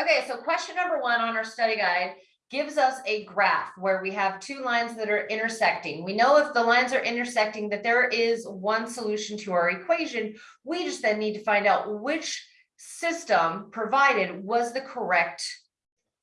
Okay, so question number one on our study guide gives us a graph where we have two lines that are intersecting. We know if the lines are intersecting that there is one solution to our equation. We just then need to find out which system provided was the correct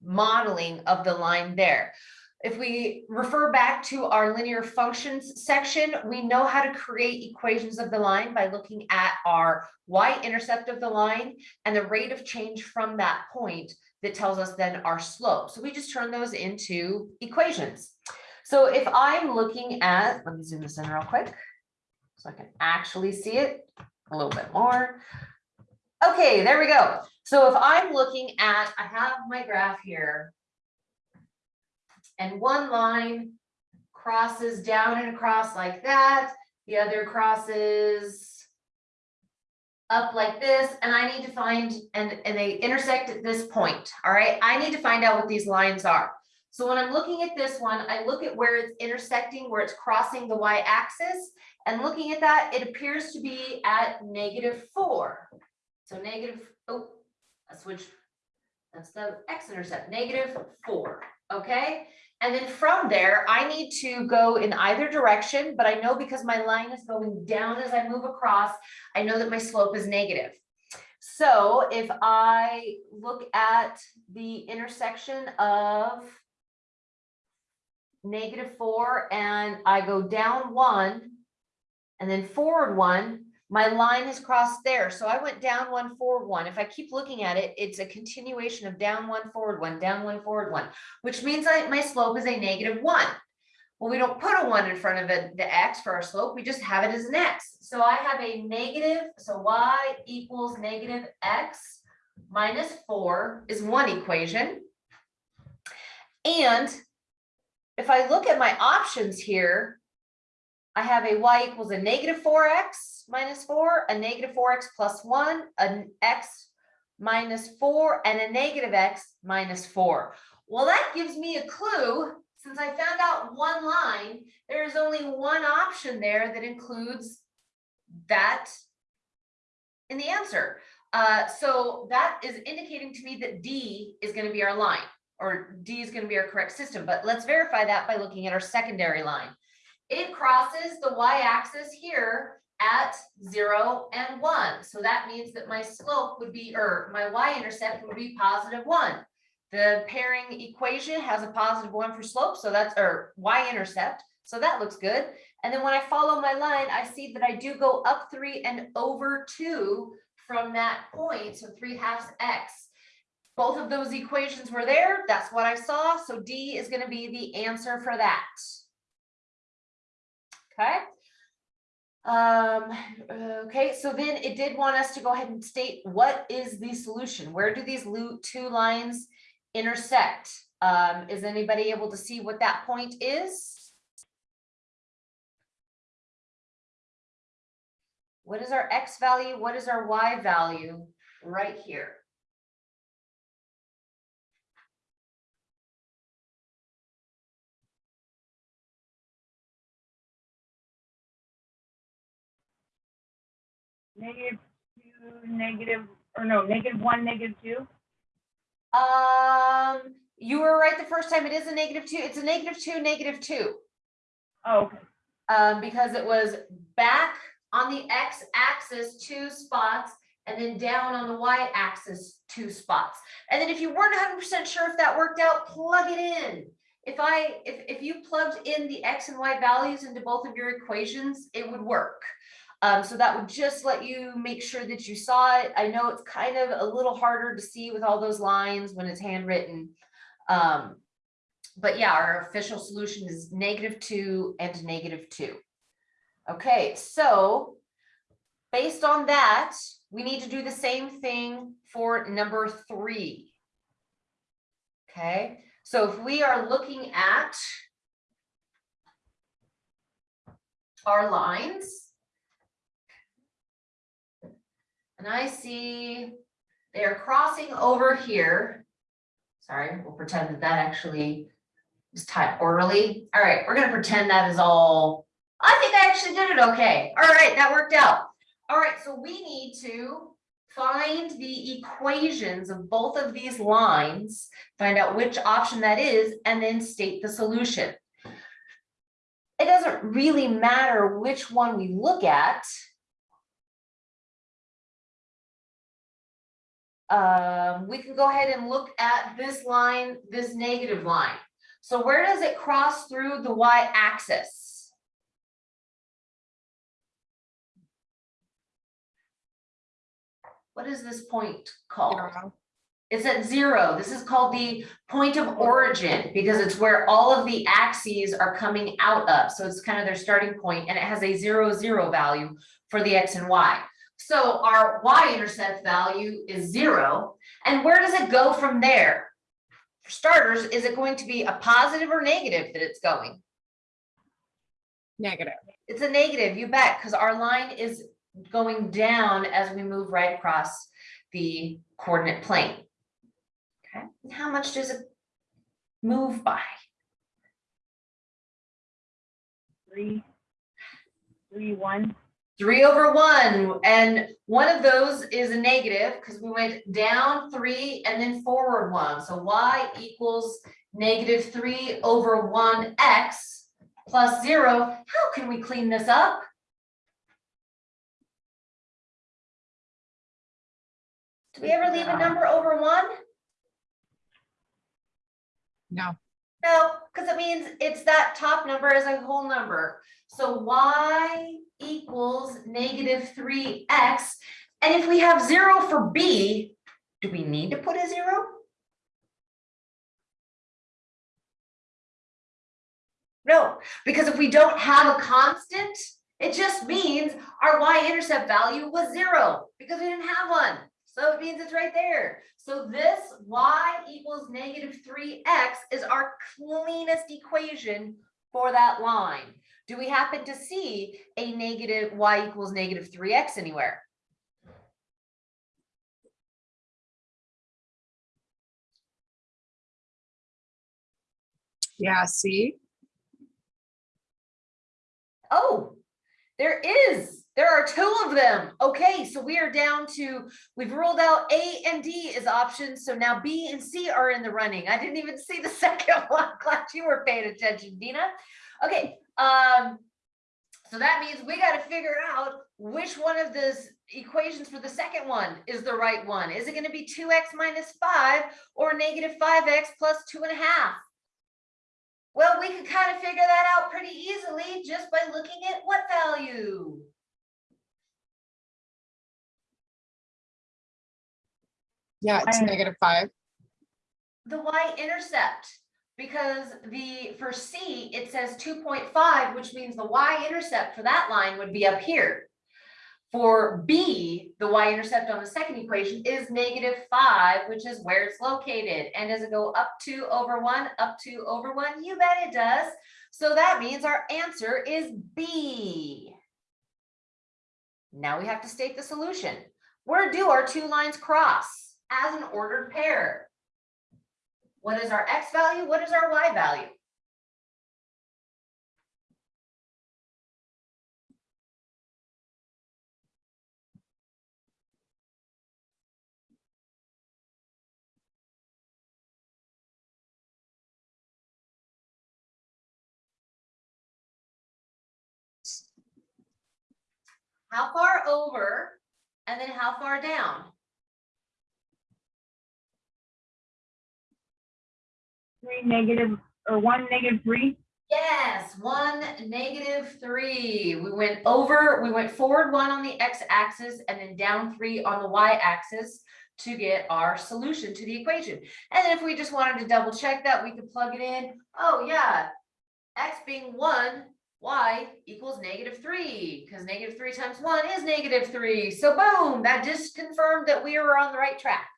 modeling of the line there. If we refer back to our linear functions section, we know how to create equations of the line by looking at our y-intercept of the line and the rate of change from that point that tells us then our slope. So we just turn those into equations. So if I'm looking at, let me zoom this in real quick so I can actually see it a little bit more. Okay, there we go. So if I'm looking at, I have my graph here and one line crosses down and across like that. The other crosses up like this, and I need to find, and, and they intersect at this point, all right? I need to find out what these lines are. So when I'm looking at this one, I look at where it's intersecting, where it's crossing the y-axis, and looking at that, it appears to be at negative four. So negative, oh, I switched, that's the x-intercept, negative four, okay? And then from there, I need to go in either direction, but I know because my line is going down as I move across, I know that my slope is negative. So if I look at the intersection of negative four and I go down one and then forward one, my line has crossed there. So I went down one, forward one. If I keep looking at it, it's a continuation of down one, forward one, down one, forward one, which means I, my slope is a negative one. Well, we don't put a one in front of the x for our slope. We just have it as an x. So I have a negative, so y equals negative x minus four is one equation. And if I look at my options here, I have a y equals a negative 4x minus 4, a negative 4x plus 1, an x minus 4, and a negative x minus 4. Well, that gives me a clue. Since I found out one line, there is only one option there that includes that in the answer. Uh, so that is indicating to me that D is going to be our line or D is going to be our correct system. But let's verify that by looking at our secondary line. It crosses the y-axis here at zero and one. So that means that my slope would be, or my y-intercept would be positive one. The pairing equation has a positive one for slope, so that's, or y-intercept, so that looks good. And then when I follow my line, I see that I do go up three and over two from that point, so three halves x. Both of those equations were there, that's what I saw, so D is gonna be the answer for that. Okay. Um, okay, so then it did want us to go ahead and state what is the solution? Where do these two lines intersect? Um, is anybody able to see what that point is? What is our X value? What is our Y value right here? Negative two, negative, or no, negative one, negative two? Um, you were right the first time. It is a negative two. It's a negative two, negative two. Oh, okay. Um, because it was back on the X axis, two spots, and then down on the Y axis, two spots. And then if you weren't hundred percent sure if that worked out, plug it in. If I, if, if you plugged in the X and Y values into both of your equations, it would work. Um, so that would just let you make sure that you saw it. I know it's kind of a little harder to see with all those lines when it's handwritten. Um, but yeah, our official solution is negative two and negative two. Okay, so based on that, we need to do the same thing for number three. Okay, so if we are looking at our lines, and I see they are crossing over here. Sorry, we'll pretend that that actually is typed orderly. All right, we're gonna pretend that is all, I think I actually did it okay. All right, that worked out. All right, so we need to find the equations of both of these lines, find out which option that is, and then state the solution. It doesn't really matter which one we look at. Um, we can go ahead and look at this line, this negative line. So where does it cross through the y-axis? What is this point called? Zero. It's at zero. This is called the point of origin because it's where all of the axes are coming out of. So it's kind of their starting point and it has a zero, zero value for the X and Y. So our Y-intercept value is zero. And where does it go from there? For starters, is it going to be a positive or negative that it's going? Negative. It's a negative, you bet, because our line is going down as we move right across the coordinate plane. Okay, and how much does it move by? Three, three, one, Three over one, and one of those is a negative because we went down three and then forward one. So y equals negative three over one x plus zero. How can we clean this up? Do we ever leave a number over one? No. No, because it means it's that top number as a whole number. So y equals negative three x. And if we have zero for b, do we need to put a zero? No, because if we don't have a constant, it just means our y-intercept value was zero because we didn't have one. So it means it's right there. So this y equals negative three x is our cleanest equation for that line. Do we happen to see a negative y equals negative three x anywhere? Yeah, see? Oh, there is. There are two of them. Okay, so we are down to, we've ruled out A and D as options. So now B and C are in the running. I didn't even see the second one. Glad you were paying attention, Dina. Okay, um, so that means we got to figure out which one of those equations for the second one is the right one. Is it going to be two X minus five or negative five X plus two and a half? Well, we could kind of figure that out pretty easily just by looking at what value? Yeah, it's negative five. The y-intercept, because the, for C, it says two point five, which means the y-intercept for that line would be up here. For B, the y-intercept on the second equation is negative five, which is where it's located. And does it go up two over one, up two over one? You bet it does. So that means our answer is B. Now we have to state the solution. Where do our two lines cross as an ordered pair? What is our X value? What is our Y value? How far over and then how far down? Three, negative, or one, negative, three, Yes, one, negative three. We went over, we went forward one on the X axis and then down three on the Y axis to get our solution to the equation. And then if we just wanted to double check that, we could plug it in. Oh, yeah. X being one, Y equals negative three, because negative three times one is negative three. So boom, that just confirmed that we were on the right track.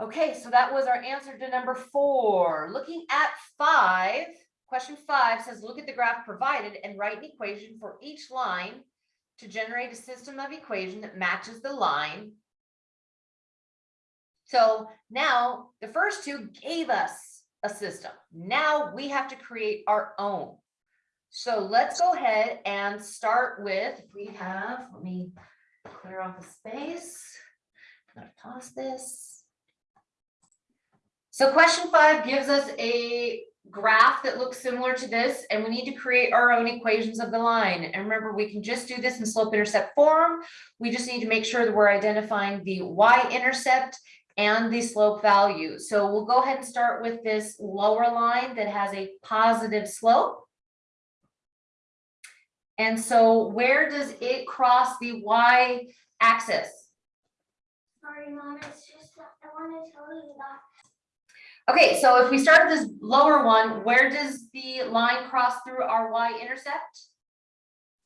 Okay, so that was our answer to number four. Looking at five, question five says, look at the graph provided and write an equation for each line to generate a system of equation that matches the line. So now the first two gave us a system. Now we have to create our own. So let's go ahead and start with, we have, let me clear off the space. I'm gonna pause this. So question five gives us a graph that looks similar to this, and we need to create our own equations of the line. And remember, we can just do this in slope intercept form. We just need to make sure that we're identifying the y-intercept and the slope value. So we'll go ahead and start with this lower line that has a positive slope. And so where does it cross the y-axis? Sorry, Mom, it's just I want to tell you that. Okay, so if we start with this lower one, where does the line cross through our y-intercept?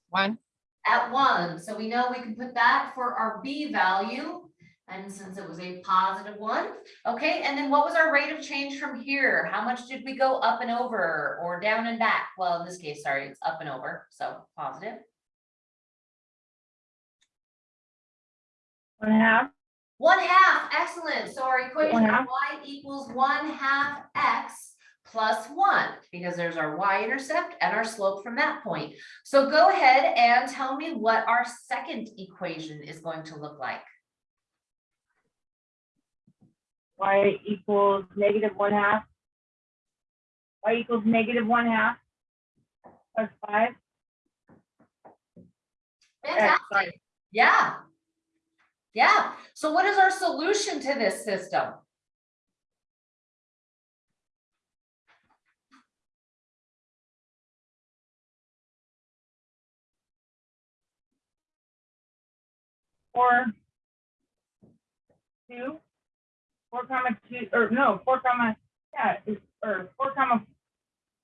One, At one, so we know we can put that for our b value. And since it was a positive one, okay, and then what was our rate of change from here? How much did we go up and over or down and back? Well, in this case, sorry, it's up and over, so positive. One half, One half, excellent. So our equation of y equals one half x plus one, because there's our y-intercept and our slope from that point. So go ahead and tell me what our second equation is going to look like. y equals negative one half. y equals negative one half. Plus five, Fantastic. Yeah. Yeah. So what is our solution to this system? four. Two. Four comma two, or no, four comma, yeah, or four comma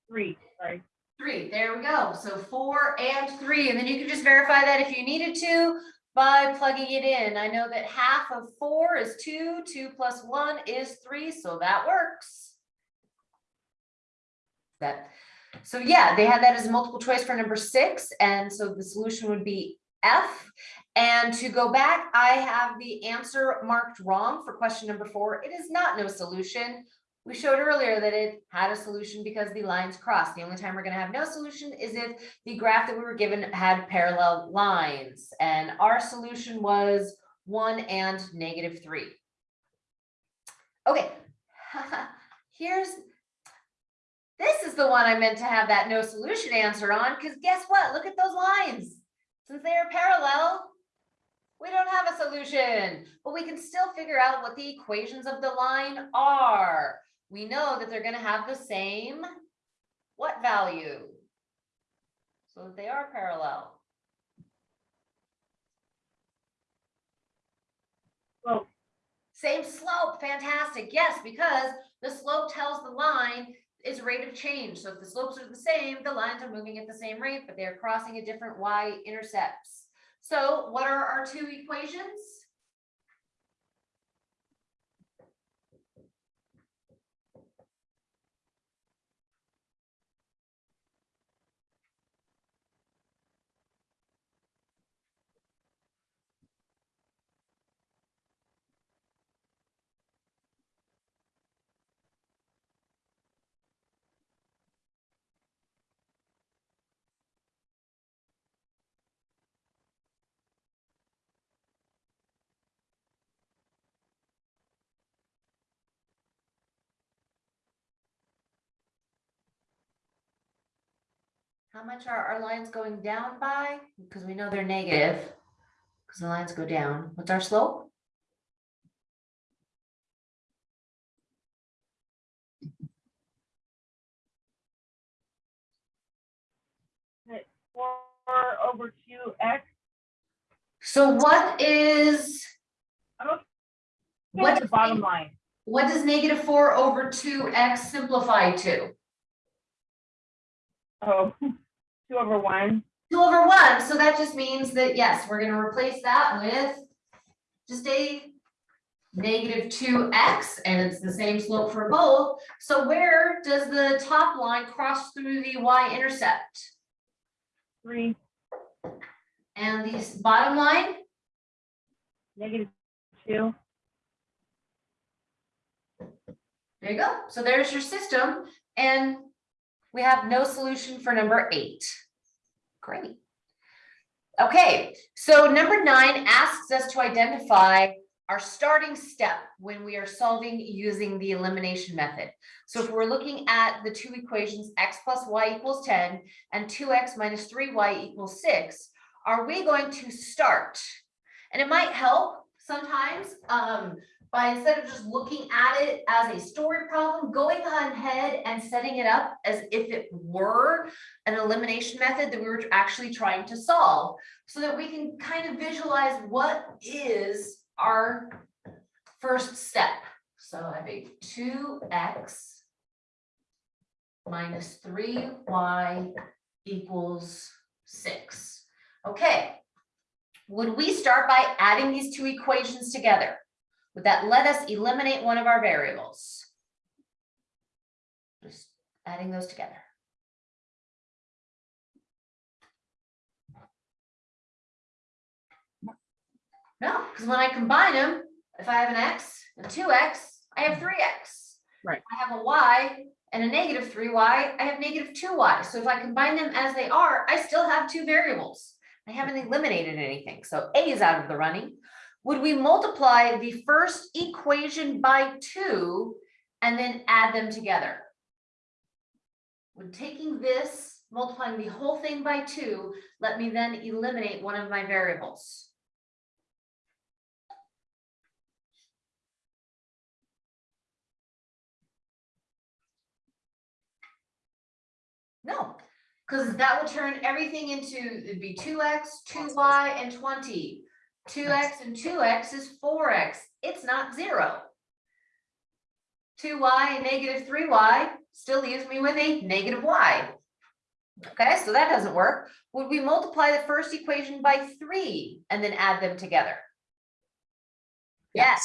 three, sorry. Three, there we go. So four and three, and then you can just verify that if you needed to by plugging it in. I know that half of four is two, two plus one is three, so that works. That, so yeah, they had that as a multiple choice for number six, and so the solution would be F. And to go back, I have the answer marked wrong for question number four. It is not no solution. We showed earlier that it had a solution because the lines crossed. The only time we're gonna have no solution is if the graph that we were given had parallel lines. And our solution was one and negative three. Okay, here's, this is the one I meant to have that no solution answer on, because guess what? Look at those lines. Since they are parallel, we don't have a solution, but we can still figure out what the equations of the line are. We know that they're gonna have the same what value? So that they are parallel. Well, Same slope, fantastic, yes, because the slope tells the line is rate of change. So if the slopes are the same, the lines are moving at the same rate, but they're crossing at different y-intercepts. So what are our two equations? How much are our lines going down by? Because we know they're negative. Because the lines go down. What's our slope? four over two x, So what is what is the bottom line? what does negative four over two x simplify to? Oh, two over one, Two over one, so that just means that, yes, we're gonna replace that with just a negative two x, and it's the same slope for both. So where does the top line cross through the y-intercept? three, And the bottom line, negative two, there you go. So there's your system, and we have no solution for number eight. Great. Okay, so number nine asks us to identify our starting step when we are solving using the elimination method. So if we're looking at the two equations, x plus y equals ten and two x minus three y equals six, are we going to start? And it might help sometimes, um, by instead of just looking at it as a story problem, going ahead and setting it up as if it were an elimination method that we were actually trying to solve so that we can kind of visualize what is our first step. So I have a two x minus three y equals six. Okay. Would we start by adding these two equations together? Would that let us eliminate one of our variables? Just adding those together. No, because when I combine them, if I have an X, a two X, I have three X. Right. I have a Y and a negative three Y, I have negative two Y. So if I combine them as they are, I still have two variables. I haven't eliminated anything. So A is out of the running. Would we multiply the first equation by two and then add them together? Would taking this, multiplying the whole thing by two, let me then eliminate one of my variables? No, because that will turn everything into, it'd be two X, two Y, and twenty. Two X and two X is four X. It's not zero. Two Y and negative three Y still leaves me with a negative Y. Okay, so that doesn't work. Would we multiply the first equation by three and then add them together? Yes,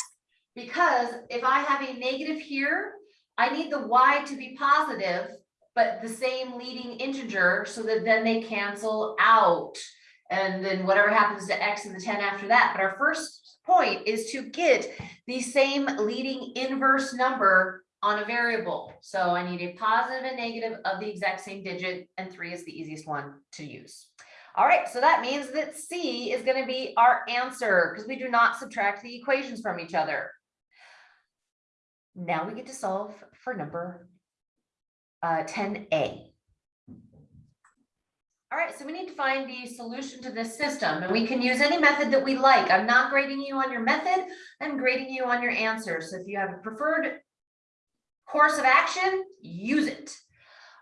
because if I have a negative here, I need the Y to be positive, but the same leading integer so that then they cancel out. And then whatever happens to X and the ten after that. But our first point is to get the same leading inverse number on a variable. So I need a positive and negative of the exact same digit and three is the easiest one to use. All right, so that means that C is gonna be our answer because we do not subtract the equations from each other. Now we get to solve for number uh, ten A. All right, so we need to find the solution to this system and we can use any method that we like. I'm not grading you on your method, I'm grading you on your answer. So if you have a preferred course of action, use it.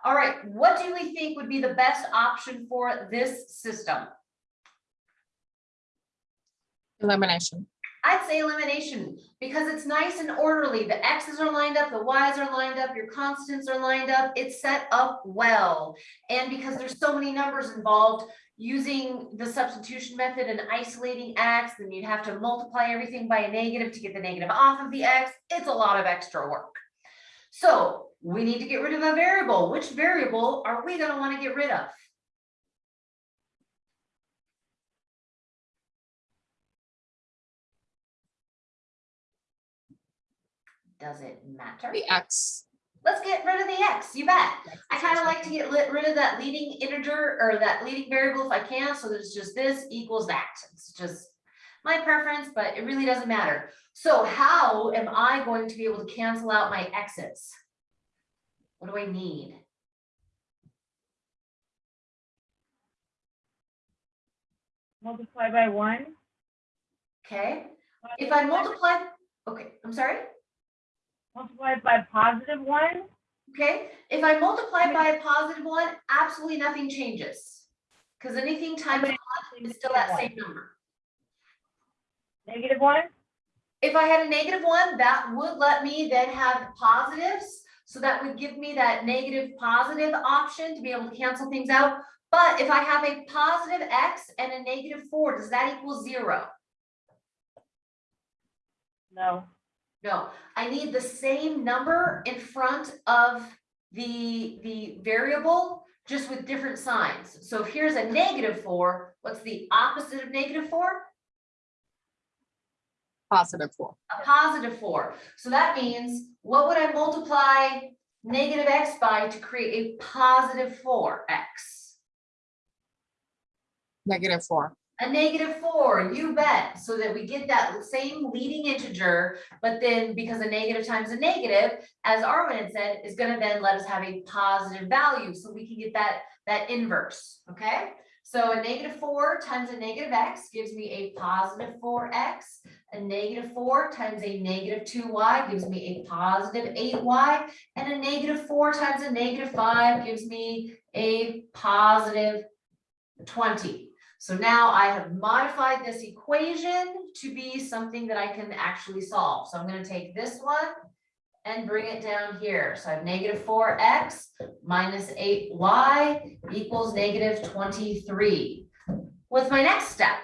All right, what do we think would be the best option for this system? Elimination. I'd say elimination because it's nice and orderly. The X's are lined up, the Y's are lined up, your constants are lined up. It's set up well. And because there's so many numbers involved, using the substitution method and isolating X, then you'd have to multiply everything by a negative to get the negative off of the X. It's a lot of extra work. So we need to get rid of a variable. Which variable are we gonna wanna get rid of? Does it matter? The X. Let's get rid of the X, you bet. I kind of like to get lit- rid of that leading integer or that leading variable if I can, so there's just this equals that. It's just my preference, but it really doesn't matter. So how am I going to be able to cancel out my X's? What do I need? Multiply by one. Okay, if I multiply, okay, I'm sorry. Multiply by positive one, Okay, if I multiply by a positive one, absolutely nothing changes. Because anything times one is still that same number. negative one, If I had a negative one, that would let me then have positives. So that would give me that negative positive option to be able to cancel things out. But if I have a positive X and a negative four, does that equal zero? no, No, I need the same number in front of the, the variable, just with different signs. So if here's a negative four, what's the opposite of negative four? Positive four. a positive four. So that means, what would I multiply negative x by to create a positive four x? Negative four. A negative four, you bet, so that we get that same leading integer, but then because a negative times a negative, as Arwen had said, is gonna then let us have a positive value, so we can get that, that inverse, okay? So a negative four times a negative x gives me a positive four x. A negative four times a negative two y gives me a positive eight y. And a negative four times a negative five gives me a positive twenty. So now I have modified this equation to be something that I can actually solve. So I'm gonna take this one and bring it down here. So I have negative four x minus eight y equals negative twenty-three. What's my next step?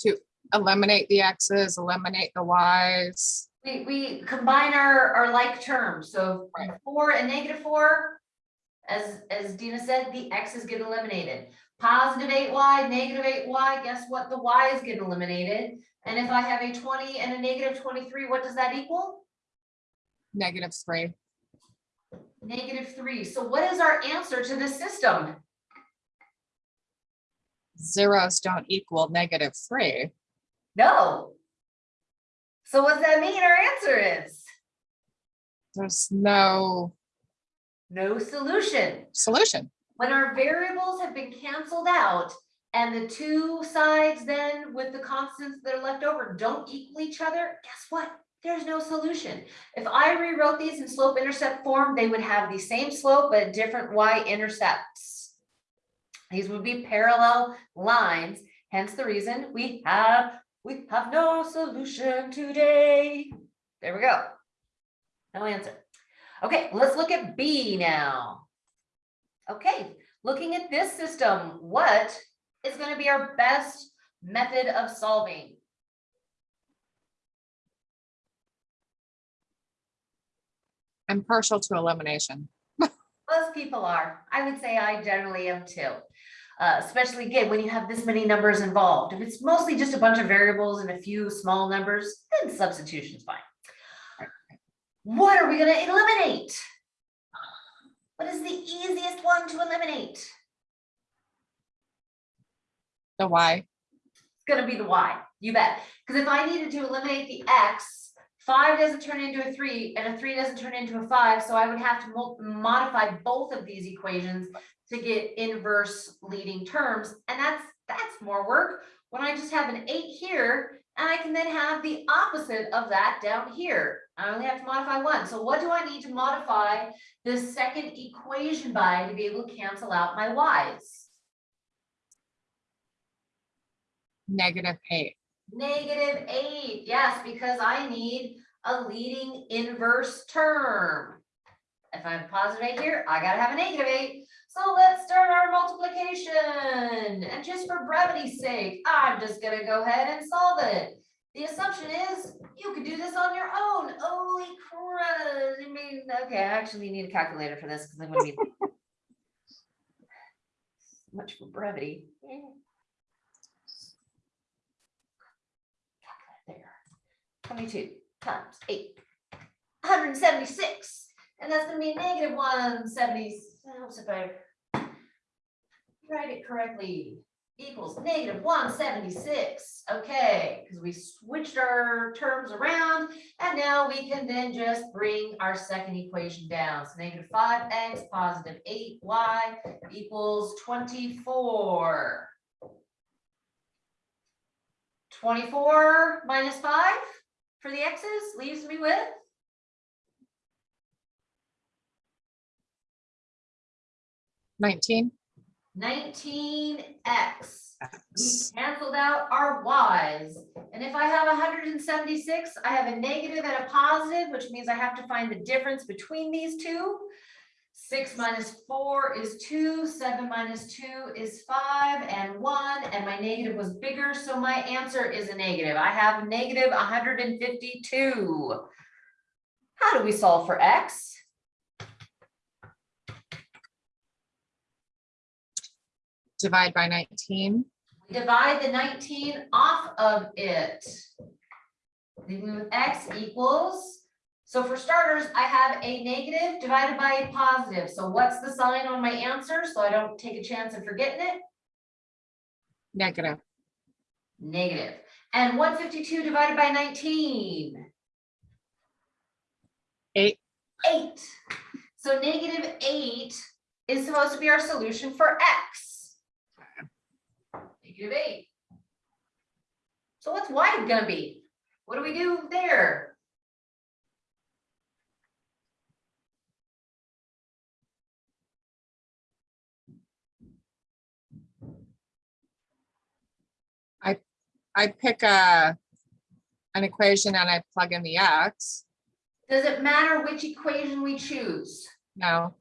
To eliminate the X's, eliminate the Ys. We, we combine our, our like terms, so four and negative four. As, as Dina said, the x's get eliminated. Positive eight y, negative eight y, guess what? The y's get eliminated. And if I have a twenty and a negative twenty-three, what does that equal? Negative three. Negative three. So what is our answer to this system? Zeros don't equal negative three. No. So what does that mean our answer is? There's no No solution. solution. When our variables have been canceled out and the two sides then with the constants that are left over don't equal each other, guess what? There's no solution. If I rewrote these in slope intercept form, they would have the same slope but different y intercepts. These would be parallel lines, hence the reason we have, we have no solution today. There we go. No answer. Okay, let's look at B now. Okay, looking at this system, what is gonna be our best method of solving? I'm partial to elimination. Most people are. I would say I generally am too. Uh, especially again, when you have this many numbers involved. If it's mostly just a bunch of variables and a few small numbers, then substitution's fine. What are we gonna eliminate? What is the easiest one to eliminate? The Y, It's gonna be the y, you bet. Because if I needed to eliminate the x, five doesn't turn into a three and a three doesn't turn into a five, so I would have to modify both of these equations to get inverse leading terms, and that's, that's more work. When I just have an eight here, and I can then have the opposite of that down here. I only have to modify one, so what do I need to modify this second equation by to be able to cancel out my y's? negative eight. Negative eight, yes, because I need a leading inverse term. If I have a positive eight here, I gotta have a negative eight. So let's start our multiplication. And just for brevity's sake, I'm just gonna go ahead and solve it. The assumption is you could do this on your own. Holy crud. I mean, okay, I actually need a calculator for this because I'm gonna be much for brevity. There. Twenty-two times eight. Hundred and seventy-six, and that's gonna be negative one seventy, oh, helps if write it correctly, equals negative one seventy-six, okay, because we switched our terms around, and now we can then just bring our second equation down, so negative five x positive eight y equals twenty-four. Twenty-four minus five for the x's leaves me with Nineteen. Nineteen x. We canceled out our y's. And if I have hundred and seventy-six, I have a negative and a positive, which means I have to find the difference between these two. Six minus four is two, seven minus two is five, and one, and my negative was bigger, so my answer is a negative. I have negative hundred and fifty-two. How do we solve for x? Divide by nineteen. divide the nineteen off of it. Leaving with x equals So for starters, I have a negative divided by a positive. So what's the sign on my answer? So I don't take a chance of forgetting it? Negative. Negative. And one fifty-two divided by nineteen? Eight. Eight. So negative eight is supposed to be our solution for X. Negative eight. So what's Y gonna be? What do we do there? I I pick a, an equation and I plug in the X. Does it matter which equation we choose? No,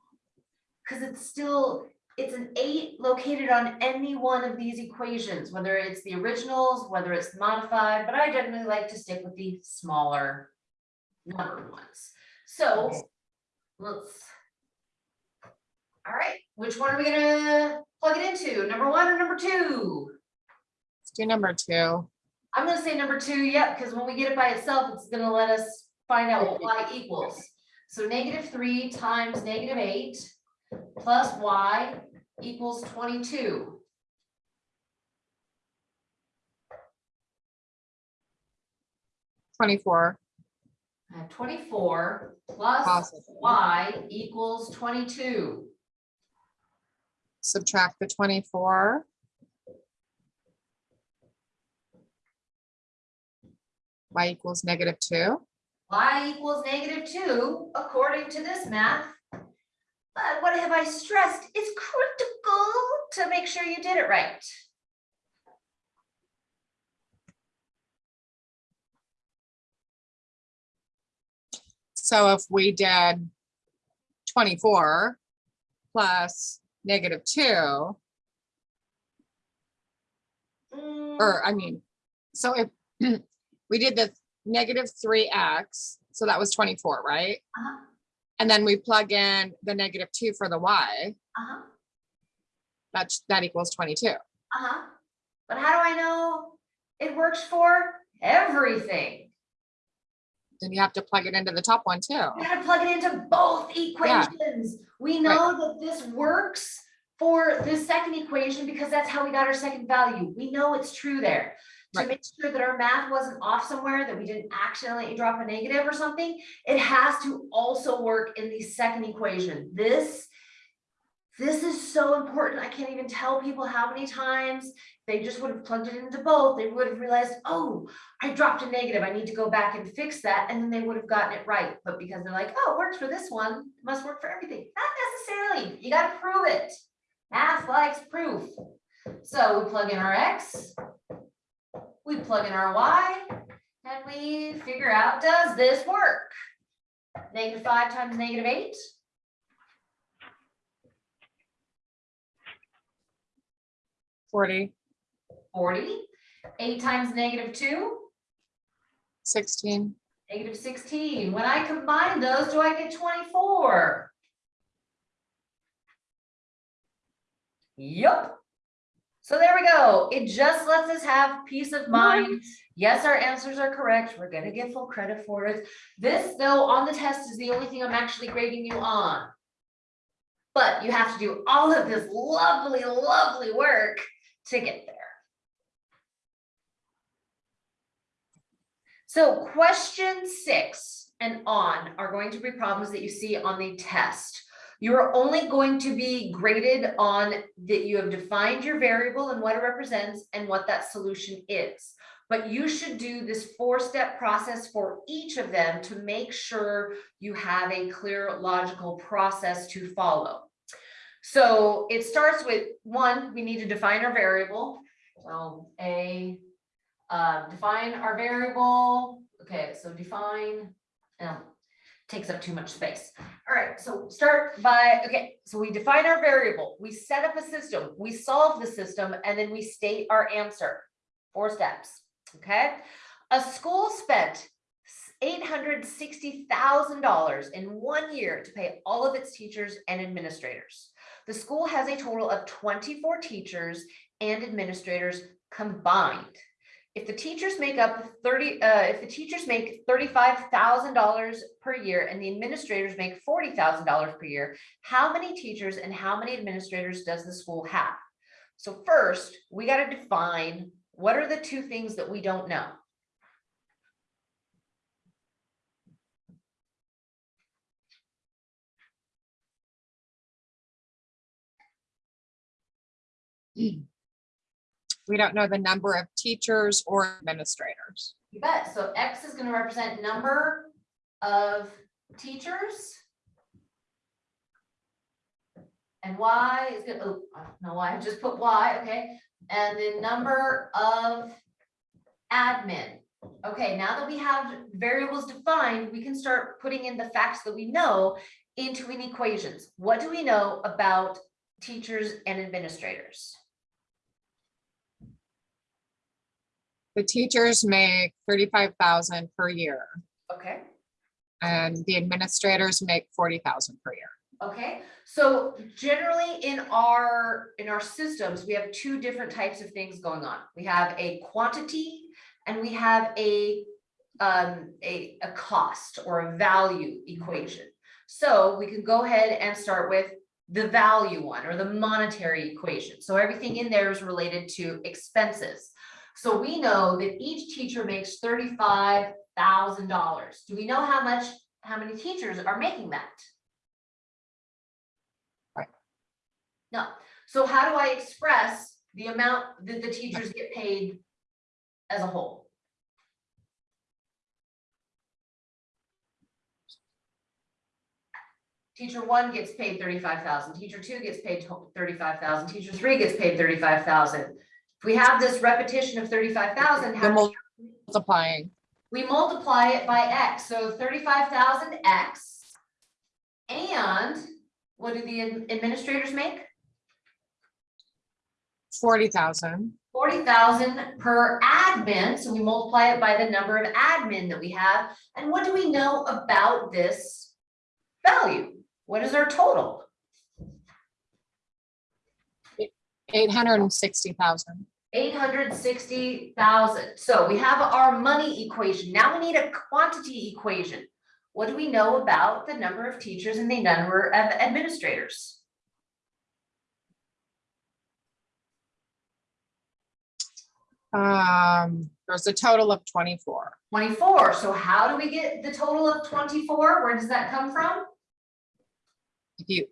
Because it's still, it's an eight located on any one of these equations, whether it's the originals, whether it's modified, but I generally like to stick with the smaller numbered ones. So let's. All right, which one are we gonna plug it into? Number one or number two? let's do number two. I'm gonna say number two, yep, because when we get it by itself, it's gonna let us find out what y equals. So negative three times negative eight plus y equals twenty-two. Twenty-four. I have Twenty-four plus Positive. y equals twenty-two. Subtract the twenty-four. Y equals negative two. y equals negative two, according to this math. But what have I stressed? It's critical to make sure you did it right. So if we did twenty-four plus negative two, Mm, or I mean, so if we did the negative three X, so that was twenty-four, right? Uh-huh. And then we plug in the negative two for the Y, Uh-huh, that's, that equals twenty-two. uh-huh. But how do I know it works for everything? Then you have to plug it into the top one too. We gotta plug it into both equations. Yeah. We know that this works for this second equation because that's how we got our second value. We know it's true there. To Right. make sure that our math wasn't off somewhere, that we didn't accidentally drop a negative or something, it has to also work in the second equation. This, this is so important. I can't even tell people how many times they just would have plugged it into both. They would have realized, oh, I dropped a negative. I need to go back and fix that. And then they would have gotten it right. But because they're like, oh, it works for this one, it must work for everything. Not necessarily. You got to prove it. Math likes proof. So we plug in our X. We plug in our Y and we figure out, does this work? Negative five times negative eight. Forty, 40. Eight times negative two, sixteen, negative 16. When I combine those, do I get 24? Yup. So there we go. It just lets us have peace of mind. Yes, our answers are correct. We're gonna get full credit for it. This, though, on the test is the only thing I'm actually grading you on. But you have to do all of this lovely, lovely work to get there. So question six and on are going to be problems that you see on the test. You are only going to be graded on that you have defined your variable and what it represents and what that solution is. But you should do this four-step process for each of them to make sure you have a clear logical process to follow. So it starts with, one, we need to define our variable. So a, uh, define our variable. Okay, so define, um, takes up too much space. All right, so start by, okay, so we define our variable, we set up a system, we solve the system, and then we state our answer. Four steps, okay? A school spent eight hundred sixty thousand dollars in one year to pay all of its teachers and administrators. The school has a total of twenty-four teachers and administrators combined. If the teachers make up thirty, uh, if the teachers make thirty-five thousand dollars per year and the administrators make forty thousand dollars per year, how many teachers and how many administrators does the school have? So first, we gotta define, what are the two things that we don't know? We don't know the number of teachers or administrators. You bet. So X is gonna represent number of teachers. And Y is gonna, oh, I don't know why I just put Y, okay? And the number of admin. Okay, now that we have variables defined, we can start putting in the facts that we know into an equations. What do we know about teachers and administrators? The teachers make thirty-five thousand per year Okay. and the administrators make forty thousand per year. Okay, so generally in our, in our systems, we have two different types of things going on. We have a quantity and we have a, um, a, a cost or a value equation. So we can go ahead and start with the value one or the monetary equation. So everything in there is related to expenses. So we know that each teacher makes thirty-five thousand dollars. Do we know how much, how many teachers are making that? Right. No, so how do I express the amount that the teachers get paid as a whole? Teacher one gets paid thirty-five thousand, teacher two gets paid thirty-five thousand, teacher three gets paid thirty-five thousand. If we have this repetition of thirty-five thousand, The how multiplying, we multiply it by X, so thirty-five thousand X. And what do the administrators make? forty thousand, forty thousand per admin, so we multiply it by the number of admin that we have. And what do we know about this value? What is our total? Eight hundred and sixty thousand. Eight hundred sixty thousand. So we have our money equation. Now we need a quantity equation. What do we know about the number of teachers and the number of administrators? Um, there's a total of twenty-four. Twenty-four. So how do we get the total of twenty-four? Where does that come from? If you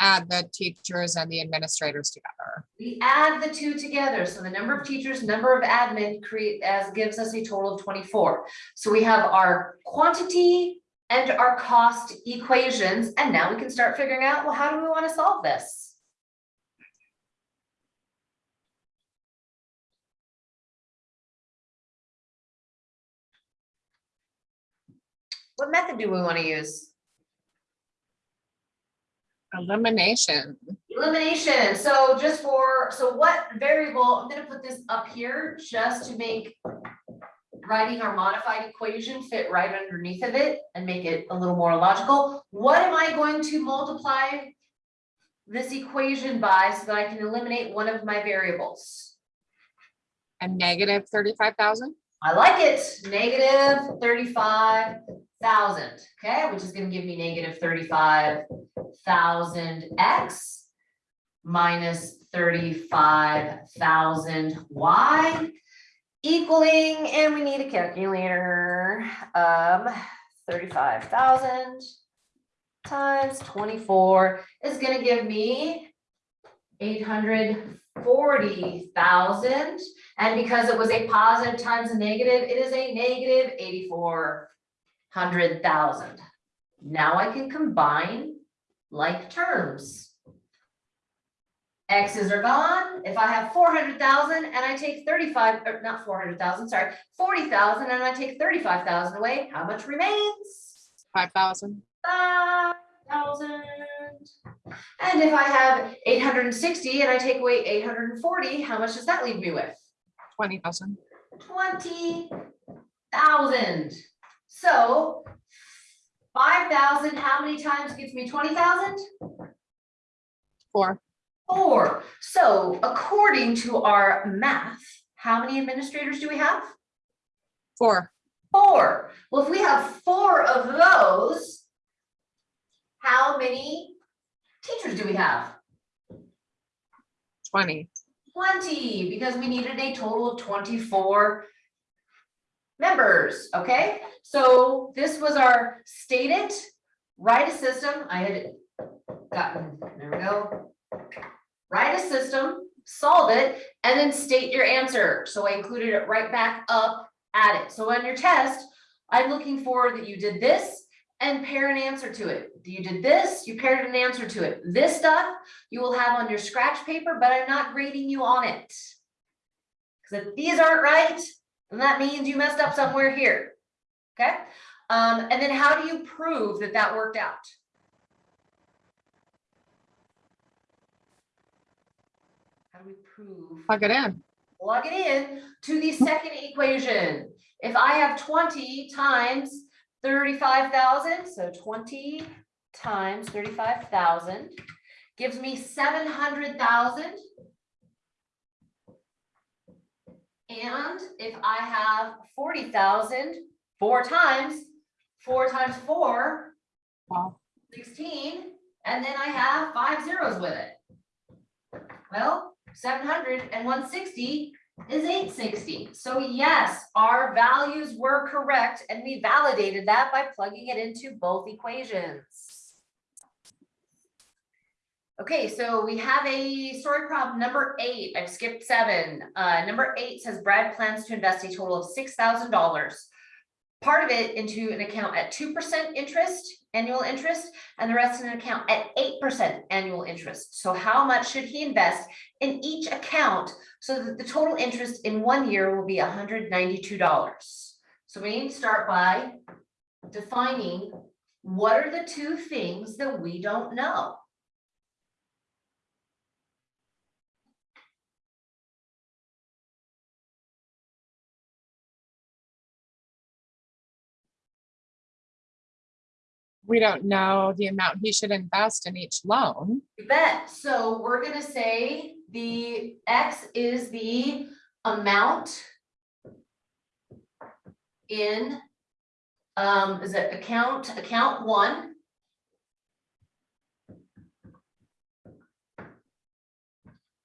add the teachers and the administrators together. We add the two together, so the number of teachers, number of admin create as gives us a total of twenty-four. So we have our quantity and our cost equations, and now we can start figuring out, well, how do we want to solve this? What method do we want to use? Elimination, Elimination, so just for, so what variable, I'm gonna put this up here just to make writing our modified equation fit right underneath of it and make it a little more logical. What am I going to multiply this equation by so that I can eliminate one of my variables? a negative thirty-five thousand, I like it, negative thirty-five thousand, okay, which is gonna give me negative thirty-five thousand X minus thirty-five thousand Y equaling, and we need a calculator, um, thirty-five thousand times twenty-four is gonna give me eight hundred forty thousand. And because it was a positive times a negative, it is a negative eighty-four hundred thousand. Now I can combine like terms. X's are gone. If I have four hundred thousand and I take thirty-five, or not four hundred thousand, sorry, forty thousand and I take thirty-five thousand away, how much remains? 5,000. 5,000. And if I have eight hundred and sixty and I take away eight hundred and forty, how much does that leave me with? twenty thousand, twenty thousand. So five thousand, how many times gets me twenty thousand? four, Four. So according to our math, how many administrators do we have? Four, Four. Well, if we have four of those, how many teachers do we have? twenty. Twenty, because we needed a total of twenty-four members, okay? So this was our stated, write a system, I had gotten, there we go. Write a system, solve it, and then state your answer. So I included it right back up at it. So on your test, I'm looking for that you did this and pair an answer to it. You did this, you paired an answer to it. This stuff you will have on your scratch paper, but I'm not grading you on it. Because if these aren't right, and that means you messed up somewhere here. Okay. Um, and then how do you prove that that worked out? How do we prove? Plug it in. Plug it in to the second equation. If I have 20 times 35,000, so 20 times 35,000 gives me 700,000 and if I have forty thousand, four times, four times four, Wow. 16, and then I have five zeros with it. Well, 700 and 160 is 860. So yes, our values were correct and we validated that by plugging it into both equations. Okay, so we have a story problem number eight. I've skipped seven. Uh, number eight says Brad plans to invest a total of six thousand dollars. Part of it into an account at two percent interest, annual interest, and the rest in an account at eight percent annual interest. So how much should he invest in each account so that the total interest in one year will be hundred ninety-two dollars? So we need to start by defining what are the two things that we don't know? We don't know the amount he should invest in each loan. You bet. So we're gonna say the X is the amount in, um, is it account, account one?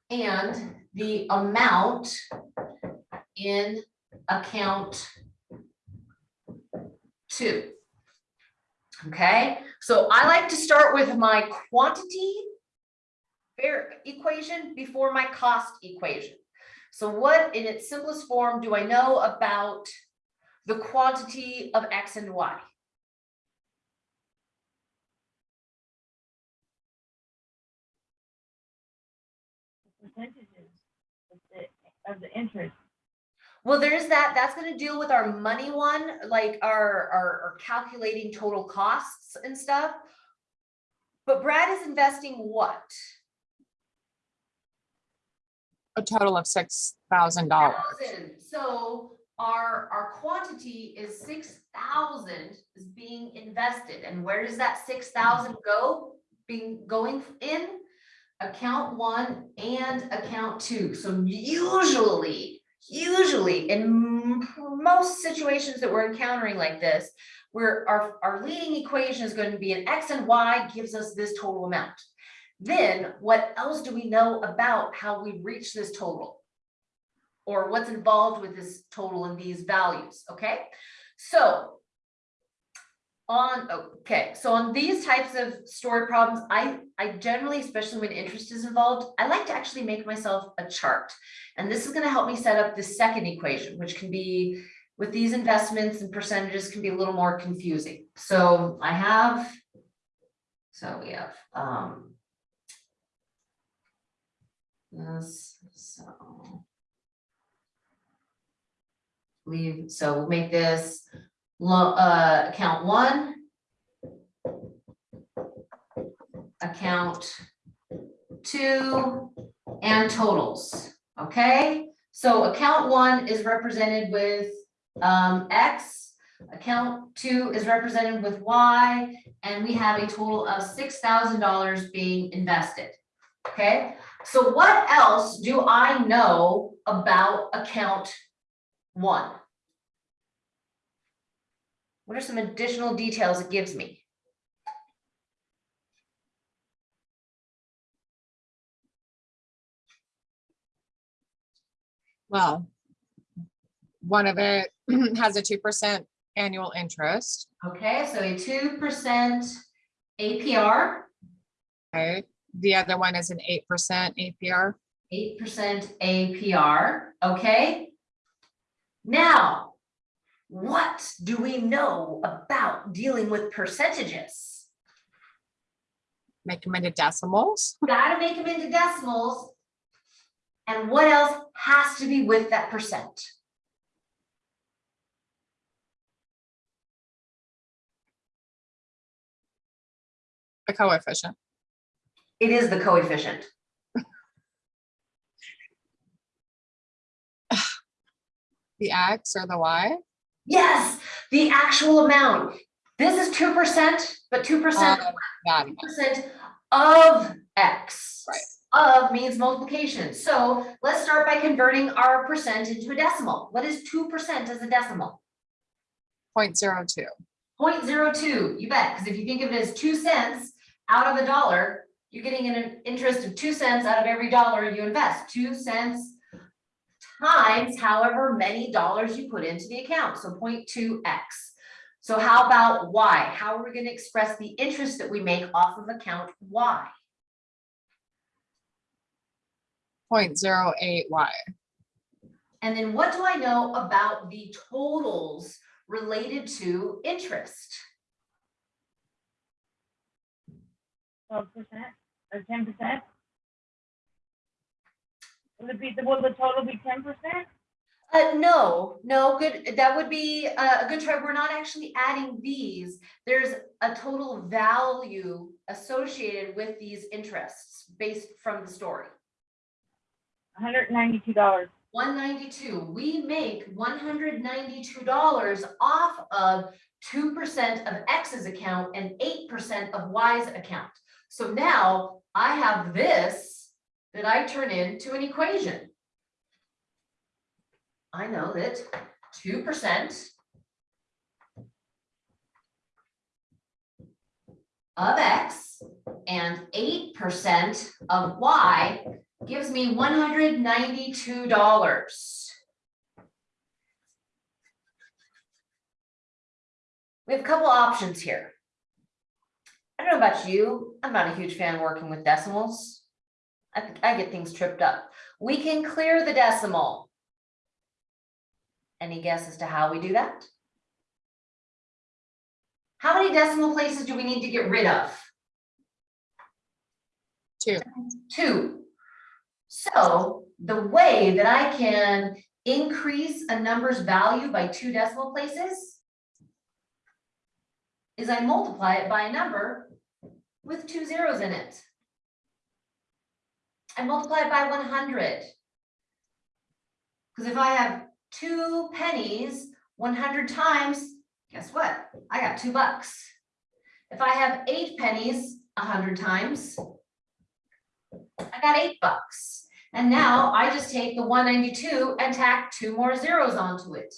And the amount in account two. Okay, so I like to start with my quantity equation before my cost equation. So what in its simplest form do I know about the quantity of X and Y? Percentages of the, of the interest. Well, there's that, that's gonna deal with our money one, like our, our, our calculating total costs and stuff. But Brad is investing what? A total of six thousand dollars. So our, our quantity is six thousand is being invested. And where does that six thousand go? Being, going in? Account one and account two. So usually, usually in most situations that we're encountering like this, where our, our leading equation is going to be an X and Y gives us this total amount. Then what else do we know about how we reach this total? Or what's involved with this total and these values, okay? So on, okay, so on these types of story problems, I, I generally, especially when interest is involved, I like to actually make myself a chart. And this is gonna help me set up the second equation, which can be, with these investments and percentages can be a little more confusing. So I have, so we have, um, this, so. So we'll make this uh, account one. Account two and totals, okay? So account one is represented with um X. Account two is represented with Y, and we have a total of six thousand dollars being invested. Okay, So what else do I know about account one? What are some additional details it gives me? Well, one of it has a two percent annual interest, Okay, so a two percent APR, Okay, The other one is an eight percent APR. eight percent APR, okay? Now, what do we know about dealing with percentages? Make them into decimals. Gotta make them into decimals. And what else has to be with that percent? a coefficient. It is the coefficient. The X or the Y. Yes, the actual amount. This is two percent, but two percent um, of percent of X. Right. Of means multiplication. So let's start by converting our percent into a decimal. What is two percent as a decimal? Point zero two. 0.02. you bet, because if you think of it as two cents out of a dollar, you're getting an interest of two cents out of every dollar you invest, two cents times however many dollars you put into the account, so 0.2 x. So how about y? How are we gonna express the interest that we make off of account y? Point zero eight Y. And then what do I know about the totals related to interest? twelve percent or ten percent? Will it be, will the total be ten percent? Uh, no, no, good, that would be a a good try. We're not actually adding these. There's a total value associated with these interests based from the story. Hundred and ninety-two dollars. One ninety-two, we make one hundred ninety-two dollars off of two percent of X's account and eight percent of Y's account. So now I have this that I turn into an equation. I know that two percent of X and eight percent of Y gives me one hundred ninety-two dollars. We have a couple options here. I don't know about you, I'm not a huge fan working with decimals. I think I get things tripped up. We can clear the decimal. Any guess as to how we do that? How many decimal places do we need to get rid of? Two. Two. So the way that I can increase a number's value by two decimal places is I multiply it by a number with two zeros in it. I multiply it by one hundred. Because if I have two pennies, one hundred times, guess what? I got two bucks. If I have eight pennies, a hundred times, I got eight bucks. And now I just take the one ninety-two and tack two more zeros onto it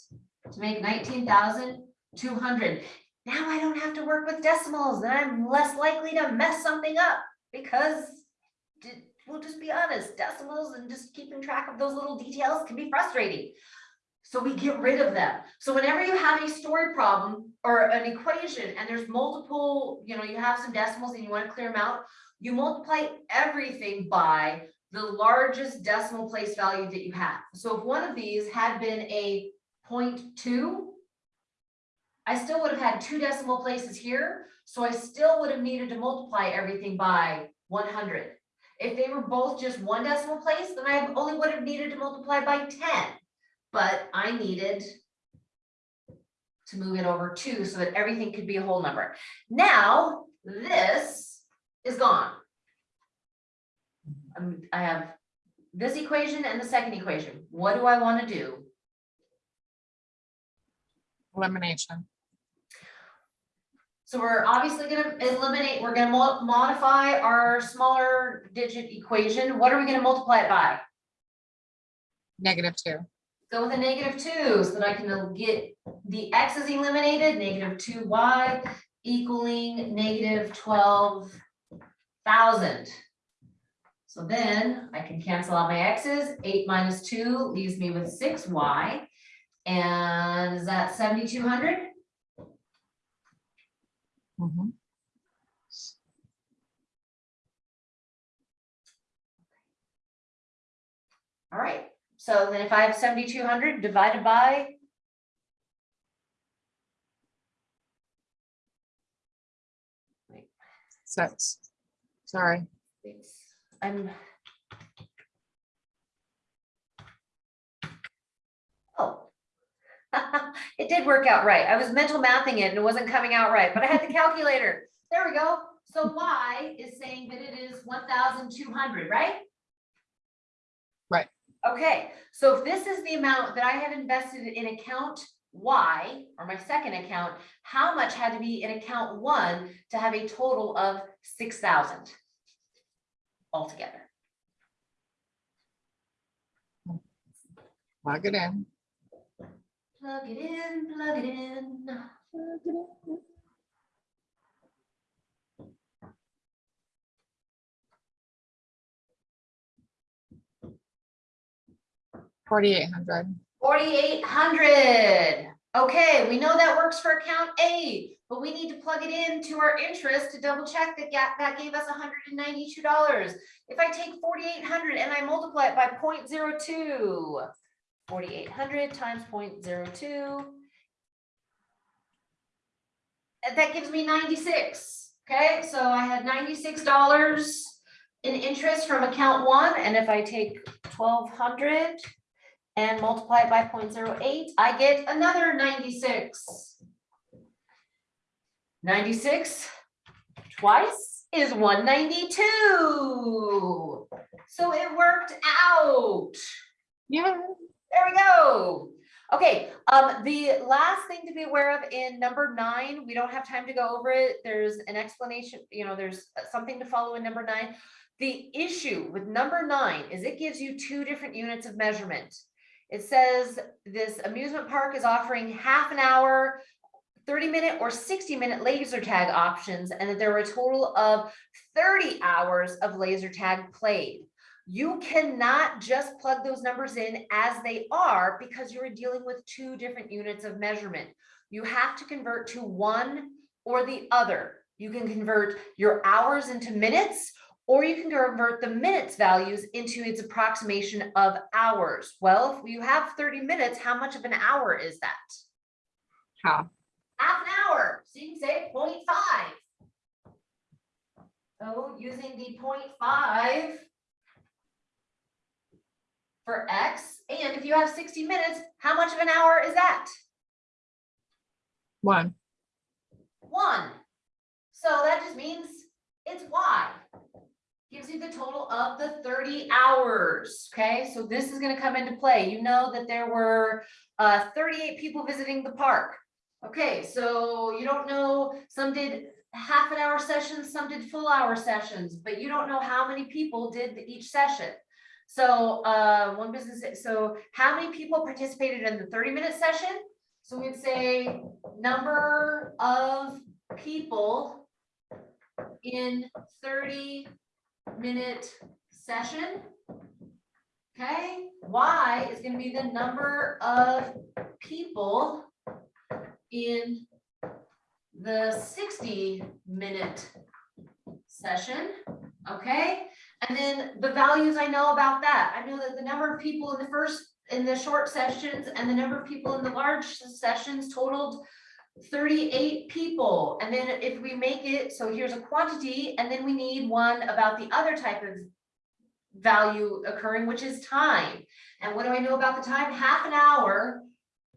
to make nineteen thousand two hundred. Now I don't have to work with decimals and I'm less likely to mess something up because we'll just be honest, decimals and just keeping track of those little details can be frustrating. So we get rid of them. So whenever you have a story problem or an equation and there's multiple, you know, you have some decimals and you want to clear them out, you multiply everything by the largest decimal place value that you have. So if one of these had been a 0.2, I still would have had two decimal places here, so I still would have needed to multiply everything by one hundred. If they were both just one decimal place, then I only would have needed to multiply by ten. But I needed to move it over two so that everything could be a whole number. Now, this is gone. Um, I have this equation and the second equation. What do I want to do? Elimination. So we're obviously gonna eliminate, we're gonna modify our smaller digit equation. What are we gonna multiply it by? Negative two. Go with a negative two, so that I can get the x is eliminated, negative two y equaling negative twelve thousand. So then I can cancel out my x's, eight minus two leaves me with six y. And is that seventy-two hundred? Mhm. All right, so then if I have seventy-two hundred divided by Six. Sorry. I'm. Oh. It did work out right. I was mental mathing it and it wasn't coming out right, but I had the calculator. There we go. So Y is saying that it is one thousand two hundred, right? Okay, so if this is the amount that I have invested in account Y, or my second account, how much had to be in account one to have a total of 6,000 altogether? Plug it in. Plug it in, plug it in. Plug it in. 4,800. 4,800. Okay, we know that works for account A, but we need to plug it into our interest to double check that that gave us $192. If I take 4,800 and I multiply it by 0 0.02, 4,800 times 0 0.02, that gives me 96. Okay, so I had $96 in interest from account one. And if I take 1,200 and multiply it by 0.08, I get another ninety-six. Ninety-six twice is one ninety-two. So it worked out. Yeah. There we go. Okay, um, the last thing to be aware of in number nine, we don't have time to go over it. There's an explanation, you know, there's something to follow in number nine. The issue with number nine is it gives you two different units of measurement. It says this amusement park is offering half an hour, thirty minute or sixty minute laser tag options, and that there were a total of thirty hours of laser tag played. You cannot just plug those numbers in as they are because you're dealing with two different units of measurement. You have to convert to one or the other. You can convert your hours into minutes, or you can convert the minutes values into its approximation of hours. Well, if you have 30 minutes, how much of an hour is that? Half. Half an hour, so you can say 0.5. So using the 0.5 for X, and if you have sixty minutes, how much of an hour is that? One. One. So that just means it's Y. Gives you the total of the thirty hours, okay? So this is gonna come into play. You know that there were uh thirty-eight people visiting the park. Okay, so you don't know, some did half an hour sessions, some did full hour sessions, but you don't know how many people did each session. So uh one business, so how many people participated in the thirty-minute session? So we'd say number of people in thirty minute session. Okay, Y is gonna be the number of people in the sixty minute session, okay? And then the values I know about that, I know that the number of people in the first, in the short sessions and the number of people in the large sessions totaled thirty-eight people. And then if we make it, so here's a quantity, and then we need one about the other type of value occurring, which is time. And what do I know about the time? Half an hour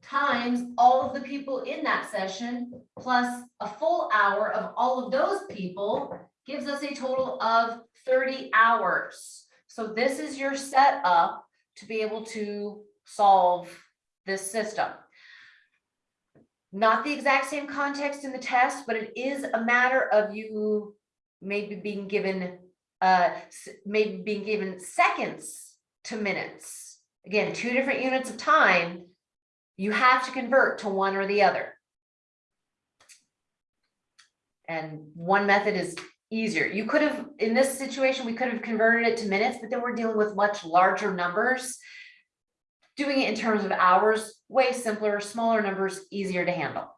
times all of the people in that session plus a full hour of all of those people gives us a total of thirty hours. So this is your setup to be able to solve this system. Not the exact same context in the test, but it is a matter of you maybe being given, uh, maybe being given seconds to minutes. Again, two different units of time. You have to convert to one or the other. And one method is easier. You could have, in this situation, we could have converted it to minutes, but then we're dealing with much larger numbers. Doing it in terms of hours, way simpler, smaller numbers, easier to handle.